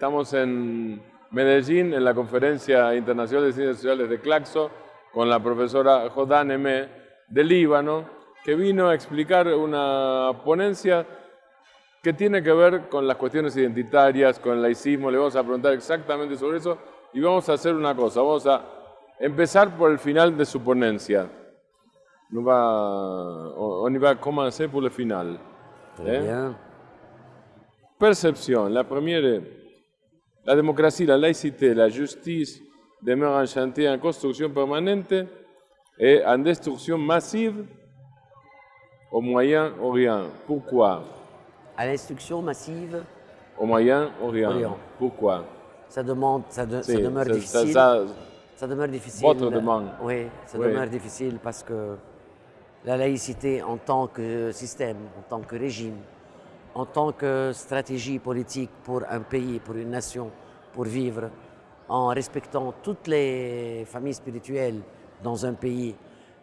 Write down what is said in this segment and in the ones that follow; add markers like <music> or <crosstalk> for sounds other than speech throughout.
Estamos en Medellín, en la Conferencia Internacional de Ciencias Sociales de Claxo, con la profesora Jodan Eme de Líbano, que vino a explicar una ponencia que tiene que ver con las cuestiones identitarias, con el laicismo. Le vamos a preguntar exactamente sobre eso y vamos a hacer una cosa. Vamos a empezar por el final de su ponencia. On va, on va commencer pour le final. ¿eh? bien. Perception. La est la démocratie, la laïcité, la justice demeurent un chantier en construction permanente et en destruction massive au Moyen-Orient. Pourquoi? À l'instruction massive, Au Moyen-Orient. Orient. Pourquoi? Ça, demande, ça, de- ça C'est- demeure ça- difficile. ça- Ça demeure difficile. Votre demande. Oui, ça Oui. demeure difficile parce que la laïcité en tant que système, en tant que régime, en tant que stratégie politique pour un pays, pour une nation, pour vivre, en respectant toutes les familles spirituelles dans un pays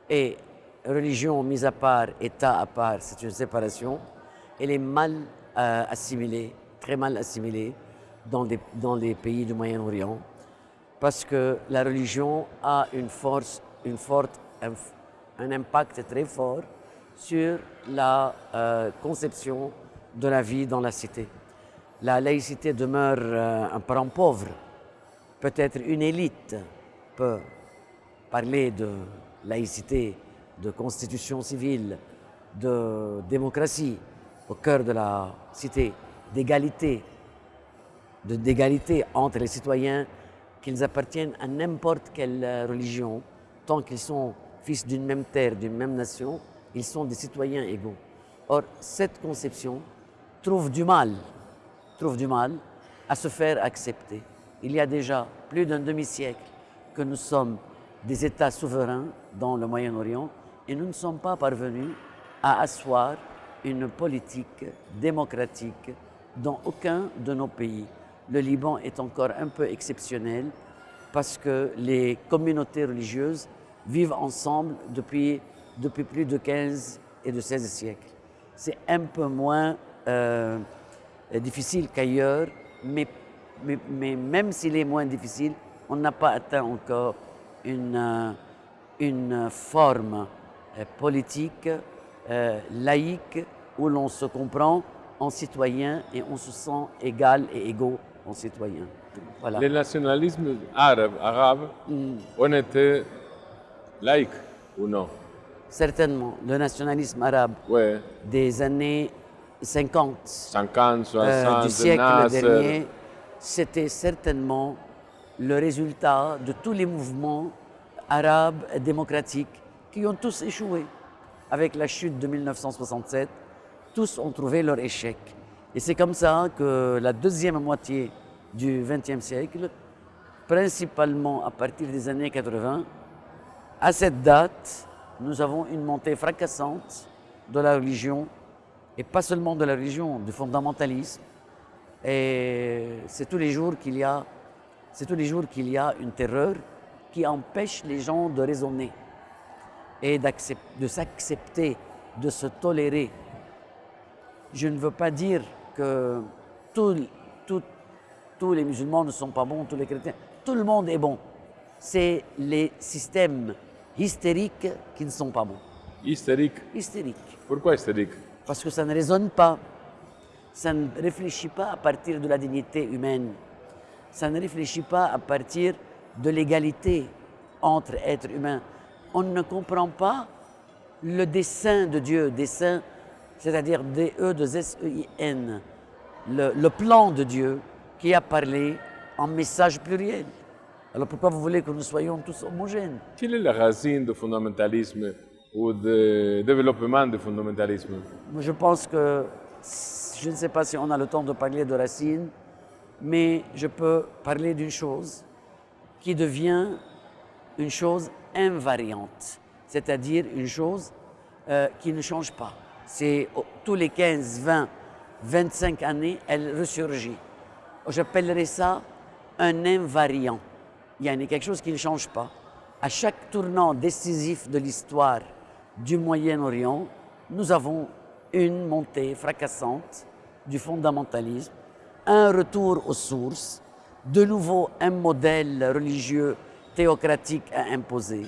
et religion mise à part, État à part, c'est une séparation, elle est mal euh, assimilée, très mal assimilée dans, les pays du Moyen-Orient parce que la religion a une force, un impact très fort sur la euh, conception de la vie dans la cité. La laïcité demeure euh, un parent pauvre. Peut-être une élite peut parler de laïcité, de constitution civile, de démocratie au cœur de la cité, d'égalité, d'égalité entre les citoyens, qu'ils appartiennent à n'importe quelle euh, religion, tant qu'ils sont fils d'une même terre, d'une même nation, ils sont des citoyens égaux. Or, cette conception trouve du mal, trouve du mal à se faire accepter. Il y a déjà plus d'un demi-siècle que nous sommes des États souverains dans le Moyen-Orient et nous ne sommes pas parvenus à asseoir une politique démocratique dans aucun de nos pays. Le Liban est encore un peu exceptionnel parce que les communautés religieuses vivent ensemble depuis, depuis plus de 15 et de 16 siècles. C'est un peu moins euh, difficile qu'ailleurs, mais, mais, mais même s'il est moins difficile, on n'a pas atteint encore une, euh, une forme euh, politique, euh, laïque, où l'on se comprend en citoyen et on se sent égal et égaux en citoyen. Voilà. Les nationalismes arabes, arabes ont été laïcs ou non? Certainement, le nationalisme arabe Oui, des années 50 50, 60, euh, du siècle Nasser. dernier, c'était certainement le résultat de tous les mouvements arabes démocratiques qui ont tous échoué. Avec la chute de 1967, tous ont trouvé leur échec. Et c'est comme ça que la deuxième moitié du XXe siècle, principalement à partir des années 80, à cette date, nous avons une montée fracassante de la religion, et pas seulement de la religion, du fondamentalisme. Et c'est tous les jours qu'il y a, c'est tous les jours qu'il y a une terreur qui empêche les gens de raisonner et de s'accepter, de se tolérer. Je ne veux pas dire que tous- les musulmans ne sont pas bons, tous les chrétiens. Tout le monde est bon. C'est les systèmes hystériques qui ne sont pas bons. Hystérique. Hystériques. Pourquoi hystérique Parce que ça ne raisonne pas. Ça ne réfléchit pas à partir de la dignité humaine. Ça ne réfléchit pas à partir de l'égalité entre êtres humains. On ne comprend pas le dessein de Dieu, dessein, c'est-à-dire D-E de S-E-I-N, le, le plan de Dieu qui a parlé en message pluriel. Alors pourquoi vous voulez que nous soyons tous homogènes? Quelle est la racine du fondamentalisme ou du développement du fondamentalisme? Je pense que, je ne sais pas si on a le temps de parler de racines, mais je peux parler d'une chose qui devient une chose invariante, c'est-à-dire une chose euh, qui ne change pas. C'est tous les 15, 20, 25 années, elle ressurgit. J'appellerais ça un invariant. Il y a quelque chose qui ne change pas. À chaque tournant décisif de l'histoire du Moyen-Orient, nous avons une montée fracassante du fondamentalisme un retour aux sources, de nouveau un modèle religieux théocratique à imposer.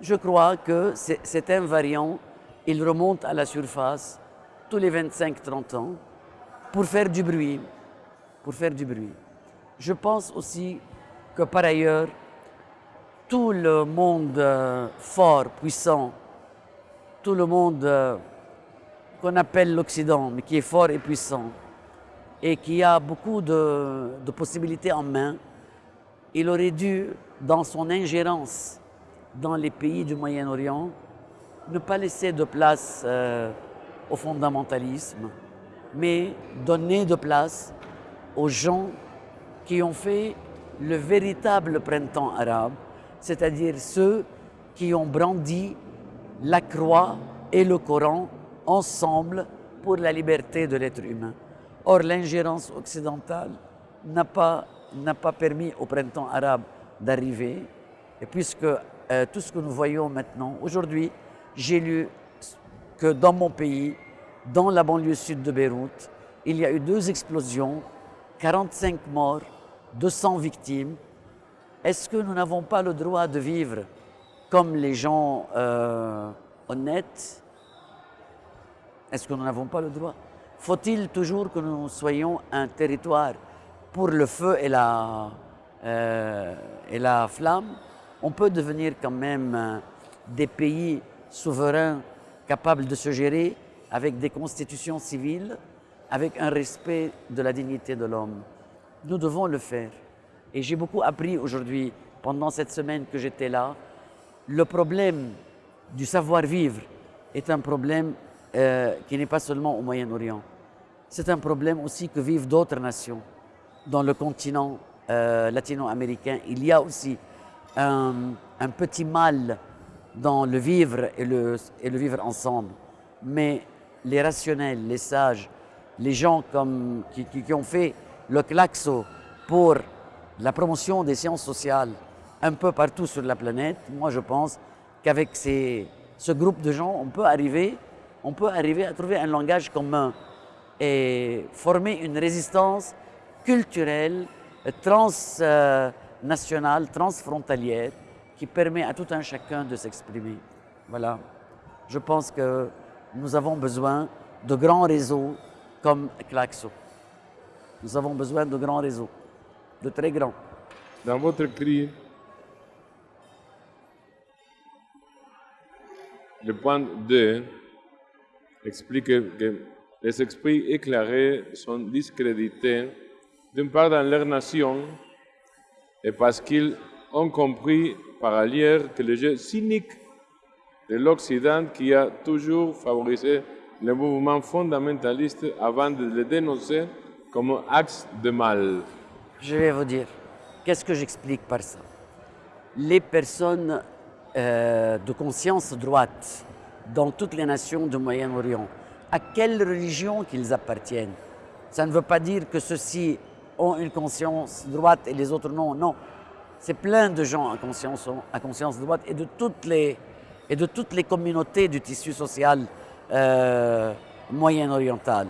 Je crois que c'est un variant, il remonte à la surface tous les 25-30 ans pour faire du bruit, pour faire du bruit. Je pense aussi que par ailleurs, tout le monde euh, fort, puissant, tout le monde euh, qu'on appelle l'Occident, mais qui est fort et puissant, et qui a beaucoup de, possibilités en main, il aurait dû, dans son ingérence dans les pays du Moyen-Orient, ne pas laisser de place euh, au fondamentalisme, mais donner de place aux gens qui ont fait le véritable printemps arabe, c'est-à-dire ceux qui ont brandi la croix et le Coran ensemble pour la liberté de l'être humain. Or, l'ingérence occidentale n'a pas, pas permis au printemps arabe d'arriver, et puisque euh, tout ce que nous voyons maintenant, aujourd'hui, j'ai lu que dans mon pays, dans la banlieue sud de Beyrouth, il y a eu deux explosions, 45 morts, 200 victimes. Est-ce que nous n'avons pas le droit de vivre comme les gens euh, honnêtes Est-ce que nous n'avons pas le droit? Faut-il toujours que nous soyons un territoire pour le feu et la, euh, et la flamme? On peut devenir quand même euh, des pays souverains capables de se gérer avec des constitutions civiles, avec un respect de la dignité de l'homme. Nous devons le faire. Et j'ai beaucoup appris aujourd'hui, pendant cette semaine que j'étais là, le problème du savoir-vivre est un problème euh, qui n'est pas seulement au Moyen-Orient. C'est un problème aussi que vivent d'autres nations. Dans le continent euh, latino-américain, il y a aussi un, petit mal dans le vivre et le, vivre ensemble. Mais les rationnels, les sages, les gens comme, qui, ont fait le claxo pour la promotion des sciences sociales un peu partout sur la planète, moi je pense qu'avec ce groupe de gens, on peut, arriver, on peut arriver à trouver un langage commun et former une résistance culturelle, transnationale, transfrontalière, qui permet à tout un chacun de s'exprimer. Voilà. Je pense que nous avons besoin de grands réseaux comme Claxo. Nous avons besoin de grands réseaux, de très grands. Dans votre cri, le point 2 explique que les esprits éclairés sont discrédités d'une part dans leur nation et parce qu'ils ont compris par ailleurs que le jeu cynique de l'Occident qui a toujours favorisé le mouvement fondamentaliste avant de le dénoncer comme axe de mal. Je vais vous dire, qu'est-ce que j'explique par ça? Les personnes euh, de conscience droite dans toutes les nations du Moyen-Orient, à quelle religion qu'ils appartiennent, ça ne veut pas dire que ceux-ci ont une conscience droite et les autres non, non. C'est plein de gens à conscience, à conscience droite et de toutes les et de toutes les communautés du tissu social euh, moyen-oriental.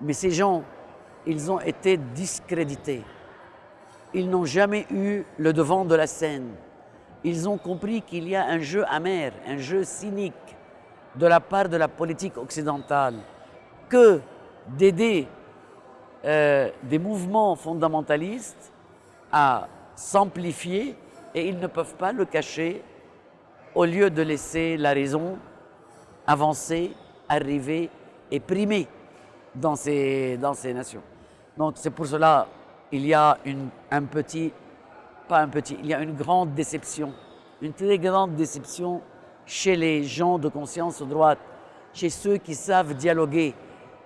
Mais ces gens, ils ont été discrédités. Ils n'ont jamais eu le devant de la scène. Ils ont compris qu'il y a un jeu amer, un jeu cynique de la part de la politique occidentale que d'aider euh, des mouvements fondamentalistes à s'amplifier et ils ne peuvent pas le cacher au lieu de laisser la raison avancer, arriver et primer dans ces, dans ces nations. Donc c'est pour cela il y a un petit, pas un petit, il y a une grande déception, une très grande déception chez les gens de conscience droite, chez ceux qui savent dialoguer,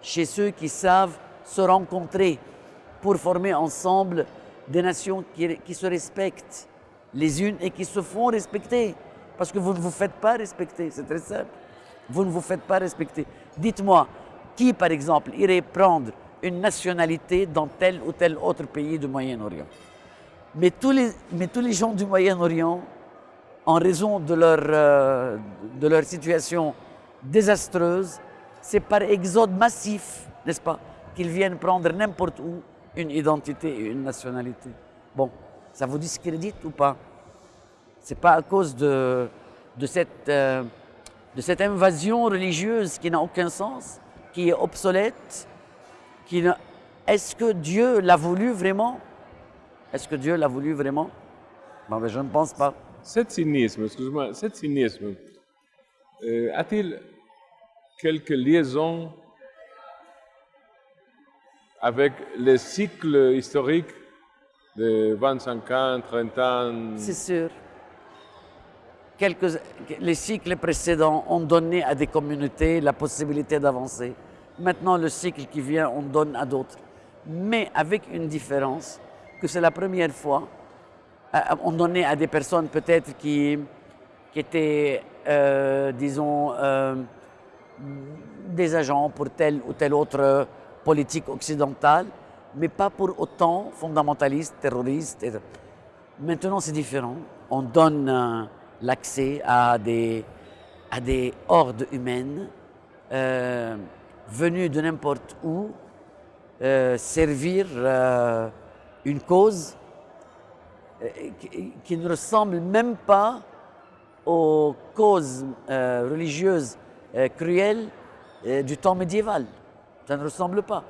chez ceux qui savent se rencontrer pour former ensemble des nations qui, qui se respectent les unes et qui se font respecter. Parce que vous ne vous faites pas respecter, c'est très simple. Vous ne vous faites pas respecter. Dites-moi, qui par exemple irait prendre une nationalité dans tel ou tel autre pays du Moyen-Orient? Mais tous, les, mais tous les gens du Moyen-Orient, en raison de leur, euh, de leur situation désastreuse, c'est par exode massif, n'est-ce pas, qu'ils viennent prendre n'importe où une identité et une nationalité. Bon, ça vous discrédite ou pas? C'est pas à cause de, de, cette, euh, de cette invasion religieuse qui n'a aucun sens, qui est obsolète, Est-ce que Dieu l'a voulu vraiment? Est-ce que Dieu l'a voulu vraiment? Bon, ben, Je ne pense pas. Cet cynisme, excuse-moi, cet cynisme, euh, a-t-il quelques liaisons avec les cycles historiques de 25 ans, 30 ans? C'est sûr. Quelques, les cycles précédents ont donné à des communautés la possibilité d'avancer. Maintenant, le cycle qui vient, on donne à d'autres. Mais avec une différence, que c'est la première fois, euh, on donnait à des personnes peut-être qui, qui étaient, euh, disons, euh, des agents pour telle ou telle autre politique occidentale, mais pas pour autant fondamentaliste, terroriste. Maintenant, c'est différent. On donne l'accès à des, à des hordes humaines venues de n'importe où servir une cause qui, qui, ne ressemble même pas aux causes religieuses cruelles du temps médiéval. Ça ne ressemble pas.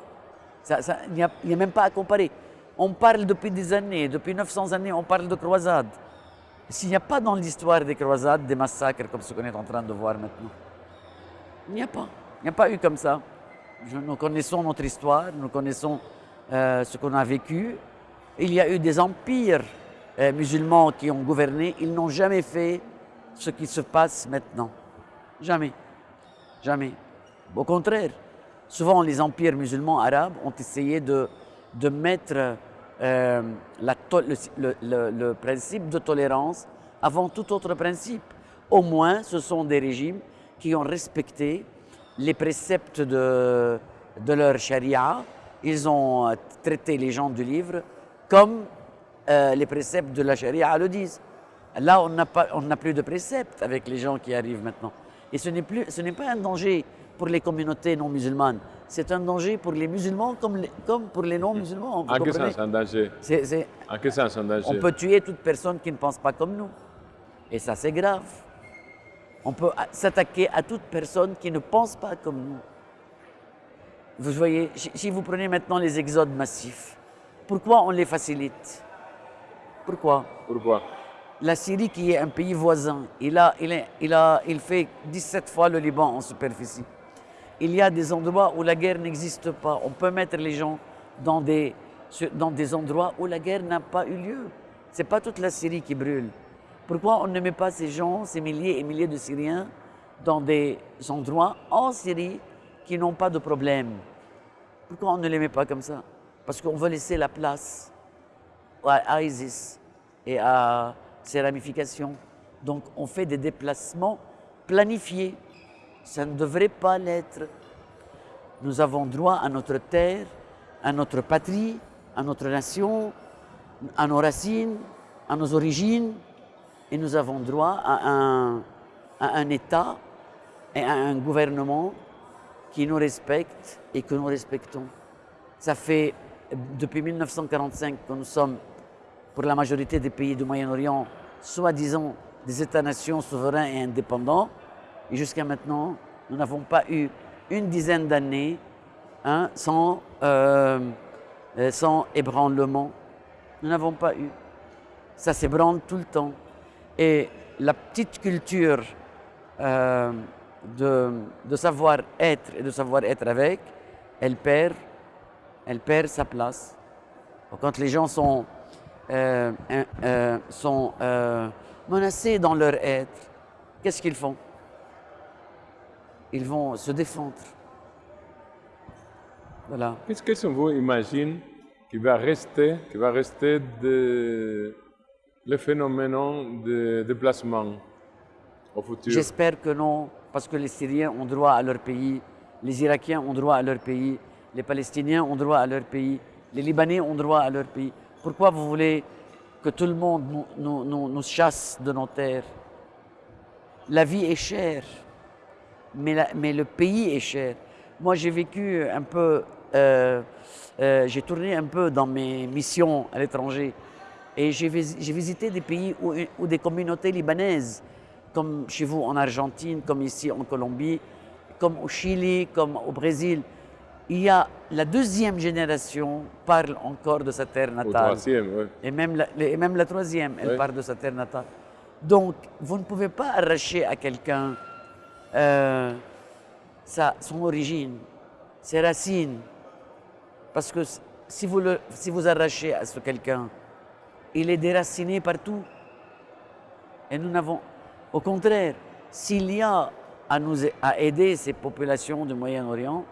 il n'y a, a, même pas à comparer. On parle depuis des années, depuis 900 années, on parle de croisades. S'il n'y a pas dans l'histoire des croisades des massacres comme ce qu'on est en train de voir maintenant, il n'y a pas. Il n'y a pas eu comme ça. Nous connaissons notre histoire, nous connaissons euh, ce qu'on a vécu. Il y a eu des empires euh, musulmans qui ont gouverné. Ils n'ont jamais fait ce qui se passe maintenant. Jamais. Jamais. Au contraire, souvent les empires musulmans arabes ont essayé de, de mettre euh, la le, le, le, principe de tolérance avant tout autre principe. Au moins, ce sont des régimes qui ont respecté les préceptes de, de leur charia. Ils ont euh, traité les gens du livre comme euh, les préceptes de la charia le disent. Là, on n'a plus de préceptes avec les gens qui arrivent maintenant. Et ce n'est pas un danger pour les communautés non musulmanes. C'est un danger pour les musulmans comme, comme pour les non-musulmans. En quel sens un danger En quel sens un danger On peut tuer toute personne qui ne pense pas comme nous. Et ça, c'est grave. On peut s'attaquer à toute personne qui ne pense pas comme nous. Vous voyez, si vous prenez maintenant les exodes massifs, pourquoi on les facilite? Pourquoi? Pourquoi? La Syrie, qui est un pays voisin, il, a, il, il, a, il fait 17 fois le Liban en superficie il y a des endroits où la guerre n'existe pas. On peut mettre les gens dans des, dans des endroits où la guerre n'a pas eu lieu. Ce n'est pas toute la Syrie qui brûle. Pourquoi on ne met pas ces gens, ces milliers et milliers de Syriens, dans des endroits en Syrie qui n'ont pas de problème? Pourquoi on ne les met pas comme ça? Parce qu'on veut laisser la place à ISIS et à ses ramifications. Donc on fait des déplacements planifiés. Ça ne devrait pas l'être. Nous avons droit à notre terre, à notre patrie, à notre nation, à nos racines, à nos origines, et nous avons droit à un, État et à un gouvernement qui nous respecte et que nous respectons. Ça fait depuis 1945 que nous sommes, pour la majorité des pays du Moyen-Orient, soi-disant des États-nations souverains et indépendants. Et jusqu'à maintenant, nous n'avons pas eu une dizaine d'années hein, sans, euh, euh, sans ébranlement. Nous n'avons pas eu. Ça s'ébranle tout le temps. Et la petite culture euh, de, de savoir-être et de savoir-être avec, elle perd, elle perd sa place. Quand les gens sont, sont menacés dans leur être, qu'est-ce qu'ils font? Ils vont se défendre. Voilà. Qu'est-ce que vous imaginez qui va rester, qui va rester de le phénomène de déplacement au futur? J'espère que non, parce que les Syriens ont droit à leur pays, les Irakiens ont droit à leur pays, les Palestiniens ont droit à leur pays, les Libanais ont droit à leur pays. Pourquoi vous voulez que tout le monde nous, chasse de nos terres? La vie est chère mais, le pays est cher. Moi, j'ai vécu un peu euh, euh, j'ai tourné un peu dans mes missions à l'étranger et j'ai visité des pays où, des communautés libanaises, comme chez vous en Argentine, comme ici en Colombie, comme au Chili, comme au Brésil. Il y a la deuxième génération parle encore de sa terre natale. troisième, oui. Et même la, et même la troisième, elle parle de sa terre natale. Donc, vous ne pouvez pas arracher à quelqu'un euh, son origine, ses racines. Parce que si vous, le, si vous arrachez à ce quelqu'un, il est déraciné partout. Et nous n'avons, au contraire, s'il y a à, nous, à aider ces populations du Moyen-Orient,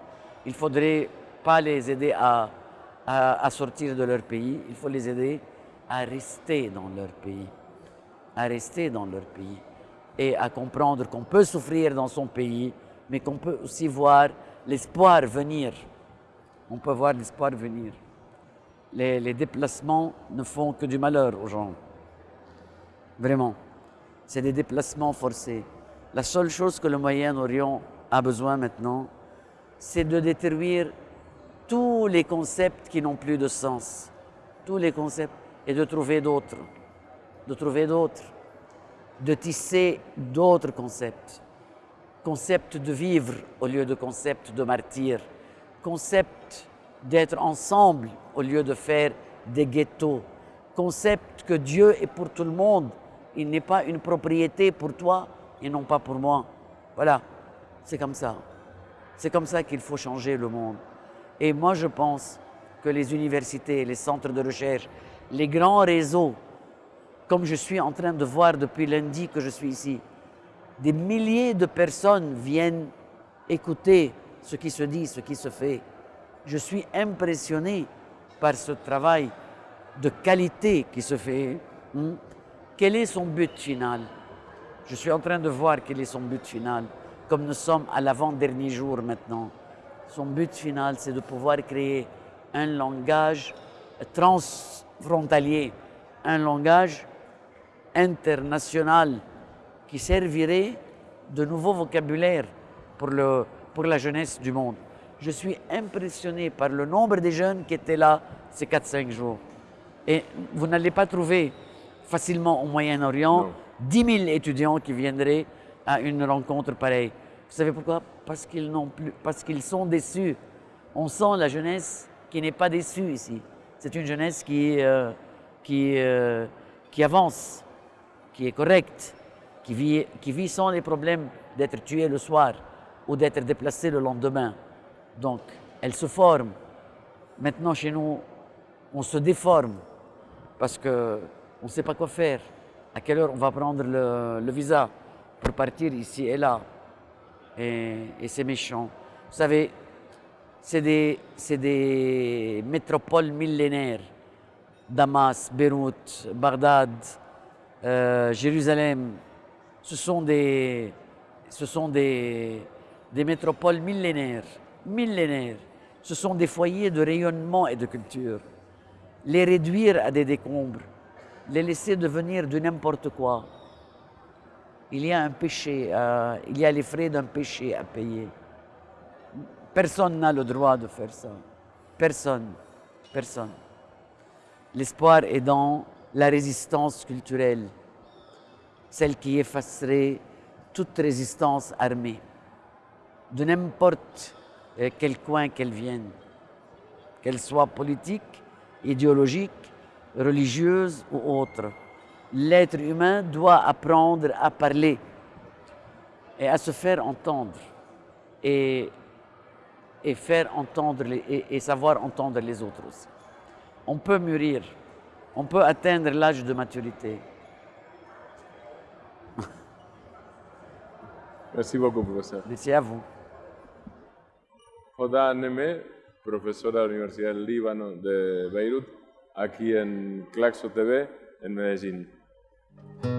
il ne faudrait pas les aider à, à, sortir de leur pays, il faut les aider à rester dans leur pays, à rester dans leur pays et à comprendre qu'on peut souffrir dans son pays, mais qu'on peut aussi voir l'espoir venir. On peut voir l'espoir venir. Les, déplacements ne font que du malheur aux gens. Vraiment. C'est des déplacements forcés. La seule chose que le Moyen-Orient a besoin maintenant, c'est de détruire tous les concepts qui n'ont plus de sens. Tous les concepts. Et de trouver d'autres. De trouver d'autres. De tisser d'autres concepts concept de vivre au lieu de concept de martyr, concept d'être ensemble au lieu de faire des ghettos, concept que Dieu est pour tout le monde, il n'est pas une propriété pour toi et non pas pour moi. Voilà, c'est comme ça. C'est comme ça qu'il faut changer le monde. Et moi, je pense que les universités, les centres de recherche, les grands réseaux, comme je suis en train de voir depuis lundi que je suis ici, des milliers de personnes viennent écouter ce qui se dit, ce qui se fait. Je suis impressionné par ce travail de qualité qui se fait. Hmm? Quel est son but final? Je suis en train de voir quel est son but final, comme nous sommes à l'avant-dernier jour maintenant. Son but final, c'est de pouvoir créer un langage transfrontalier, un langage international qui servirait de nouveau vocabulaire pour, le, pour la jeunesse du monde. Je suis impressionné par le nombre de jeunes qui étaient là ces 4-5 jours. Et vous n'allez pas trouver facilement au Moyen-Orient 10 000 étudiants qui viendraient à une rencontre pareille. Vous savez pourquoi? Parce qu'ils plus, parce qu'ils sont déçus. On sent la jeunesse qui n'est pas déçue ici. C'est une jeunesse qui, euh, euh, qui avance, qui est correcte, qui vit, qui vit sans les problèmes d'être tué le soir ou d'être déplacé le lendemain. Donc, elle se forme. Maintenant, chez nous, on se déforme parce qu'on ne sait pas quoi faire. À quelle heure on va prendre le, visa? Pour partir ici et là. Et, c'est méchant. Vous savez, c'est des, métropoles millénaires. Damas, Beyrouth, Bagdad, euh, Jérusalem, ce sont des, ce sont des, des métropoles millénaires, millénaires. Ce sont des foyers de rayonnement et de culture. Les réduire à des décombres, les laisser devenir de n'importe quoi, il y a un péché, euh, il y a les frais d'un péché à payer. Personne n'a le droit de faire ça. Personne. Personne. L'espoir est dans la résistance culturelle celle qui effacerait toute résistance armée, de n'importe euh, quel coin qu'elle vienne, qu'elle soit politique, idéologique, religieuse ou autre. L'être humain doit apprendre à parler et à se faire entendre et, et faire entendre et, et savoir entendre les autres aussi. On peut mûrir, on peut atteindre l'âge de maturité, <laughs> Merci beaucoup, professeur. Merci à vous. Hoda Neme, profesora de la Universidad del Líbano de Beirut, aquí en Claxo TV, en Medellín. Thank you.